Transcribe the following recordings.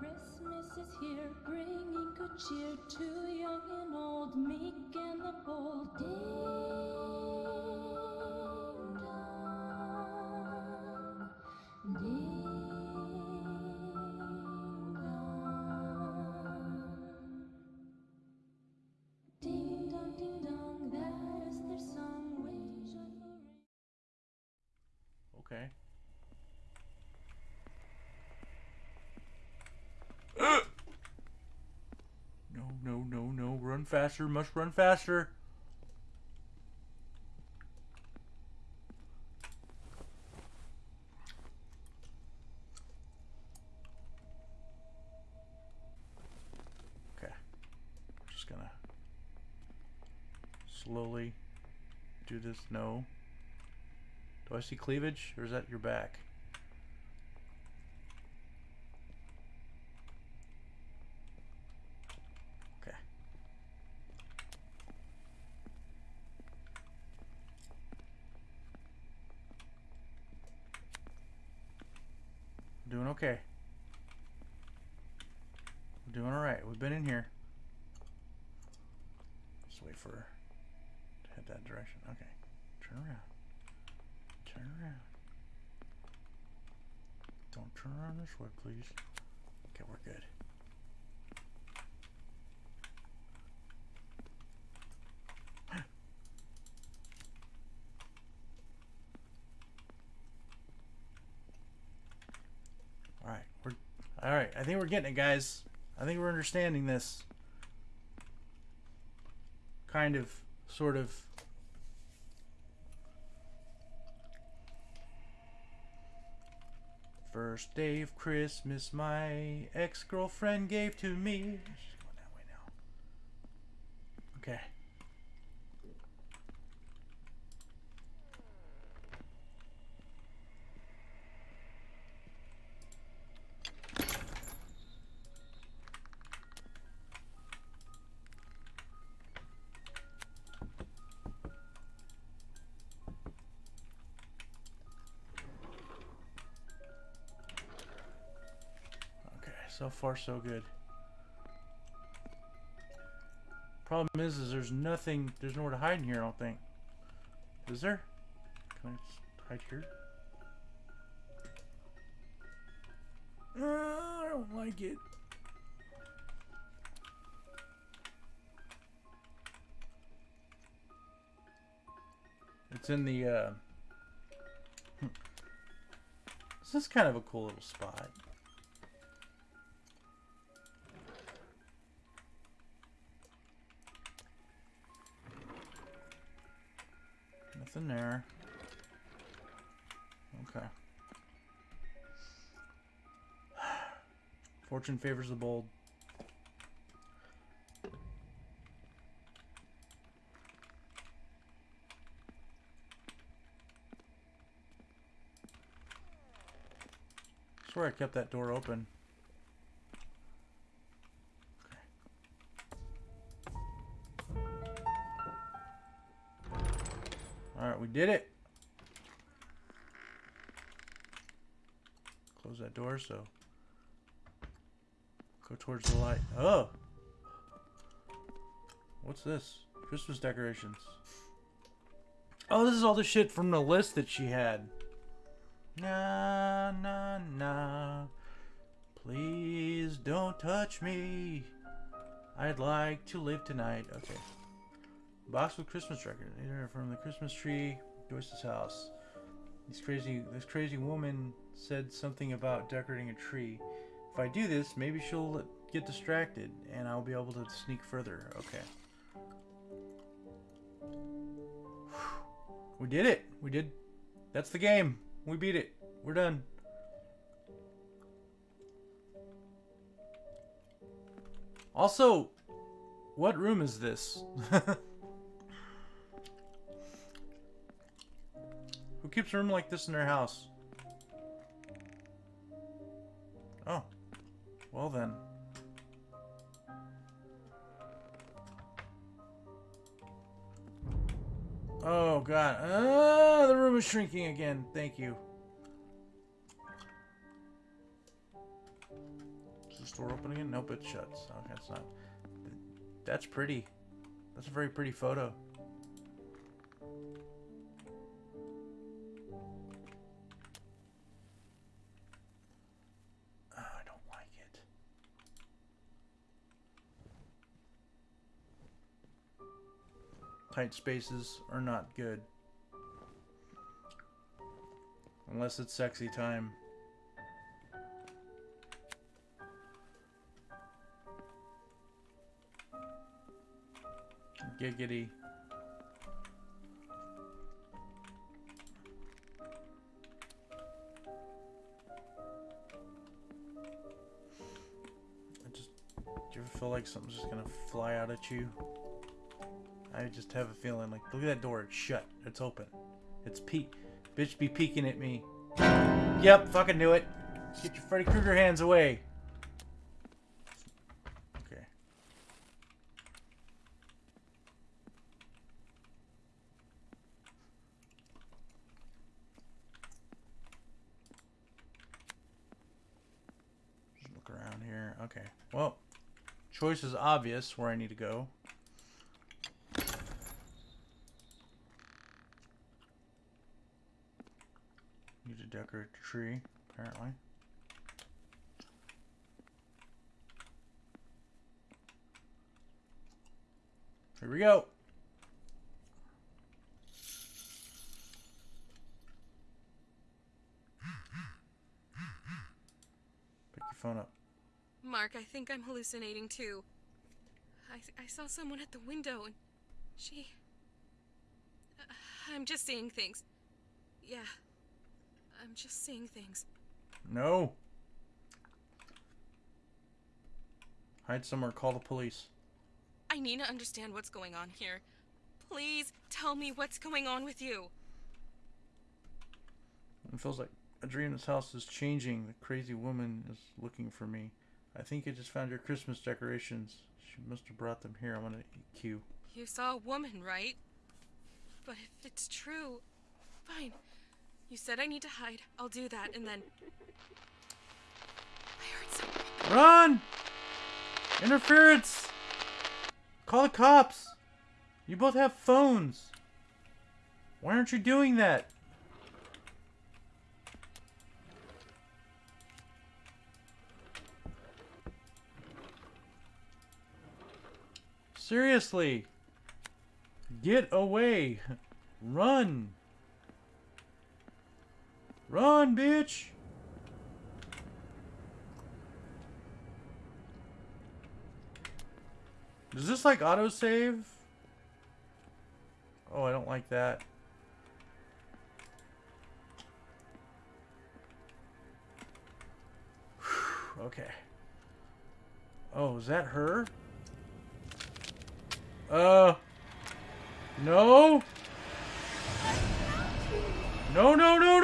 Christmas is here, bringing good cheer to young and old, meek and the bold. Ding faster. Must run faster. Okay. Just gonna slowly do this. No. Do I see cleavage, or is that your back? Okay. Doing okay. We're doing alright. We've been in here. Just wait for her to head that direction. Okay. Turn around. Turn around. Don't turn around this way, please. Okay, we're good. All right, we're all right. I think we're getting it, guys. I think we're understanding this. Kind of, sort of. First day of Christmas, my ex-girlfriend gave to me. Okay. So far so good. Problem is, is there's nothing, there's nowhere to hide in here, I don't think. Is there? Can I just hide here? Uh, I don't like it. It's in the, uh... This is kind of a cool little spot. Nothing there. Okay. Fortune favors the bold. I swear I kept that door open. Did it. Close that door so. Go towards the light. Oh! What's this? Christmas decorations. Oh, this is all the shit from the list that she had. Na na na. Please don't touch me. I'd like to live tonight. Okay. Box with Christmas record. From the Christmas tree, Joyce's house. This crazy this crazy woman said something about decorating a tree. If I do this, maybe she'll get distracted and I'll be able to sneak further. Okay. We did it. We did. That's the game. We beat it. We're done. Also, what room is this? Keeps a room like this in their house? Oh. Well then. Oh god. Ah, the room is shrinking again. Thank you. Is the store open again? Nope, it shuts. Okay, it's not. That's pretty. That's a very pretty photo. Tight spaces are not good. Unless it's sexy time. Giggity. I just, do you ever feel like something's just gonna fly out at you? I just have a feeling like, look at that door, it's shut, it's open. It's peek, bitch be peeking at me. Yep, fucking knew it. Get your Freddy Krueger hands away. Okay. Just look around here. Okay. Well, choice is obvious where I need to go. Tree, apparently. Here we go. Pick your phone up. Mark, I think I'm hallucinating too. I, I saw someone at the window and she. Uh, I'm just seeing things. Yeah. I'm just seeing things. No. Hide somewhere, call the police. I need to understand what's going on here. Please tell me what's going on with you. It feels like a dream this house is changing. The crazy woman is looking for me. I think I just found your Christmas decorations. She must have brought them here. I'm gonna EQ. You saw a woman, right? But if it's true, fine. You said I need to hide. I'll do that, and then. I heard something. Run! Interference! Call the cops! You both have phones. Why aren't you doing that? Seriously. Get away. Run. Run, bitch. Does this like autosave? Oh, I don't like that. okay. Oh, is that her? Uh. No, no, no, no.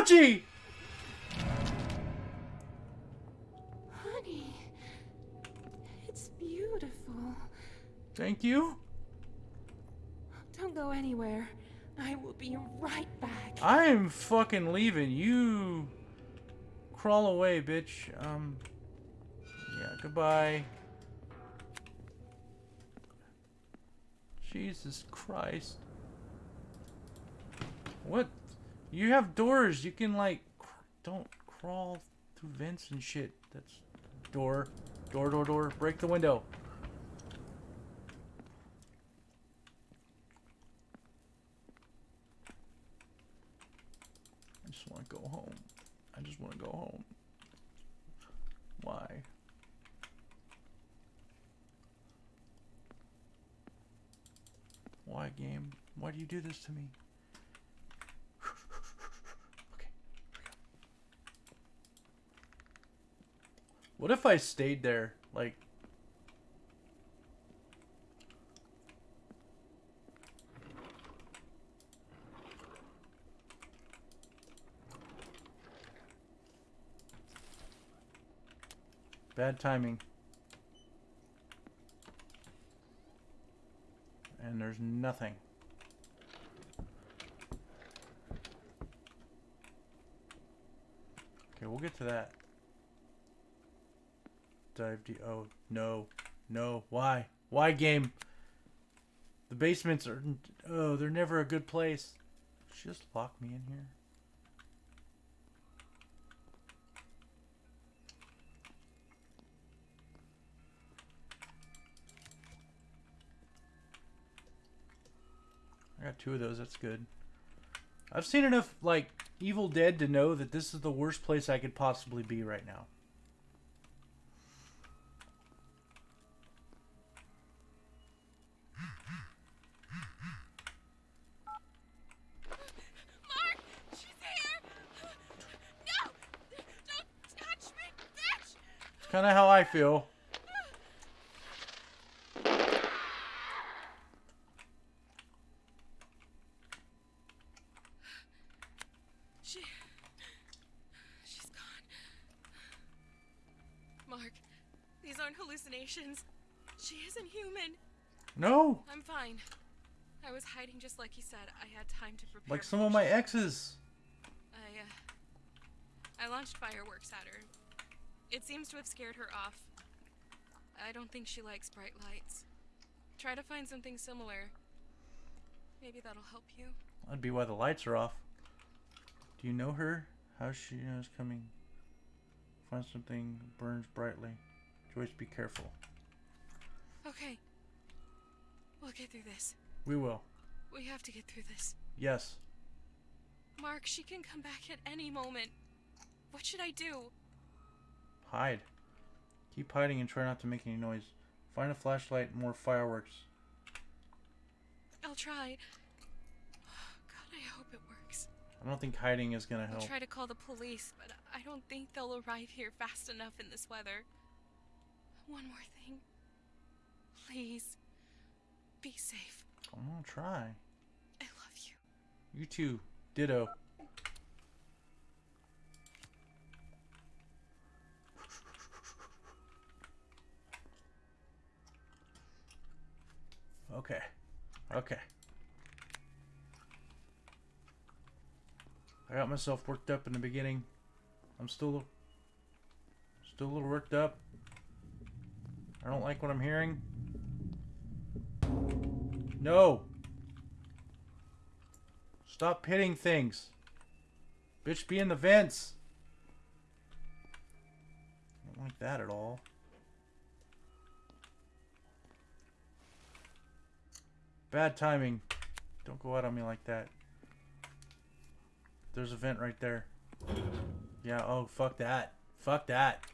Honey, it's beautiful. Thank you. Don't go anywhere. I will be right back. I am fucking leaving. You crawl away, bitch. Um. Yeah. Goodbye. Jesus Christ. What? You have doors. You can like cr- don't crawl through vents and shit. That's door, door, door, door. Break the window. I just want to go home. I just want to go home. Why? Why, game? Why do you do this to me? What if I stayed there? Like... Bad timing. And there's nothing. Okay, we'll get to that. Dive deep. Oh, no. No. Why? Why, game? The basements are. Oh, they're never a good place. Just lock me in here. I got two of those. That's good. I've seen enough, like, Evil Dead to know that this is the worst place I could possibly be right now. Mark, she's here. No, don't touch me, bitch. It's kind of how I feel. She, she's gone. Mark, these aren't hallucinations. She isn't human. No, I'm fine. I was hiding just like he said. I had time to prepare. like some of my exes. I, uh, I launched fireworks at her. It seems to have scared her off. I don't think she likes bright lights. Try to find something similar. Maybe that'll help you. That'd be why the lights are off. Do you know her? How she knows coming? Find something burns brightly. Joyce, be careful. Okay. We'll get through this. We will. We have to get through this. Yes. Mark, she can come back at any moment. What should I do? Hide. Keep hiding and try not to make any noise. Find a flashlight and more fireworks. I'll try. God, I hope it works. I don't think hiding is gonna I'll help. try to call the police, but I don't think they'll arrive here fast enough in this weather. One more thing. Please. Be safe. I'm gonna try. I love you. You too. Ditto. Okay. Okay. I got myself worked up in the beginning. I'm still still a little worked up. I don't like what I'm hearing. No. Stop hitting things. Bitch, be in the vents. I don't like that at all. Bad timing. Don't go out on me like that. There's a vent right there. Yeah, oh, fuck that. Fuck that.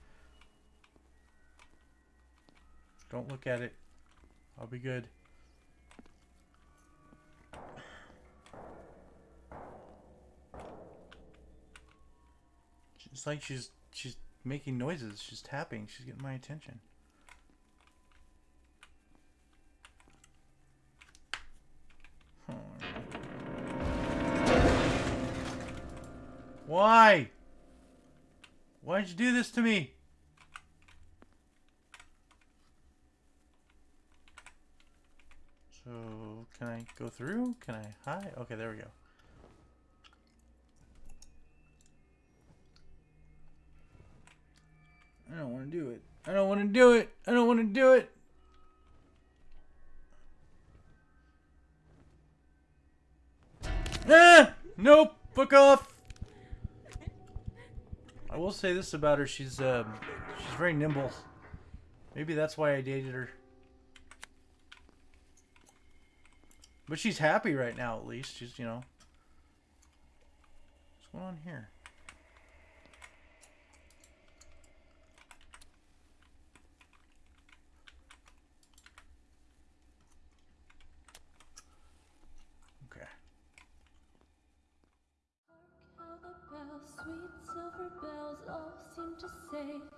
Don't look at it. I'll be good. It's like she's she's making noises. She's tapping. She's getting my attention. Why? Why'd you do this to me? So, can I go through? Can I hide? Okay, there we go. I don't want to do it. I don't want to do it. I don't want to do it. Ah! Nope. Fuck off. I will say this about her. She's um, she's very nimble. Maybe that's why I dated her. But she's happy right now, at least. She's, you know. What's going on here?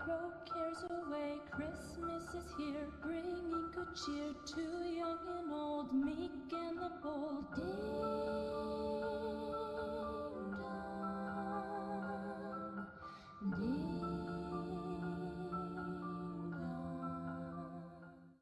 Throw cares away. Christmas is here, bringing good cheer to young and old, meek and the bold. Ding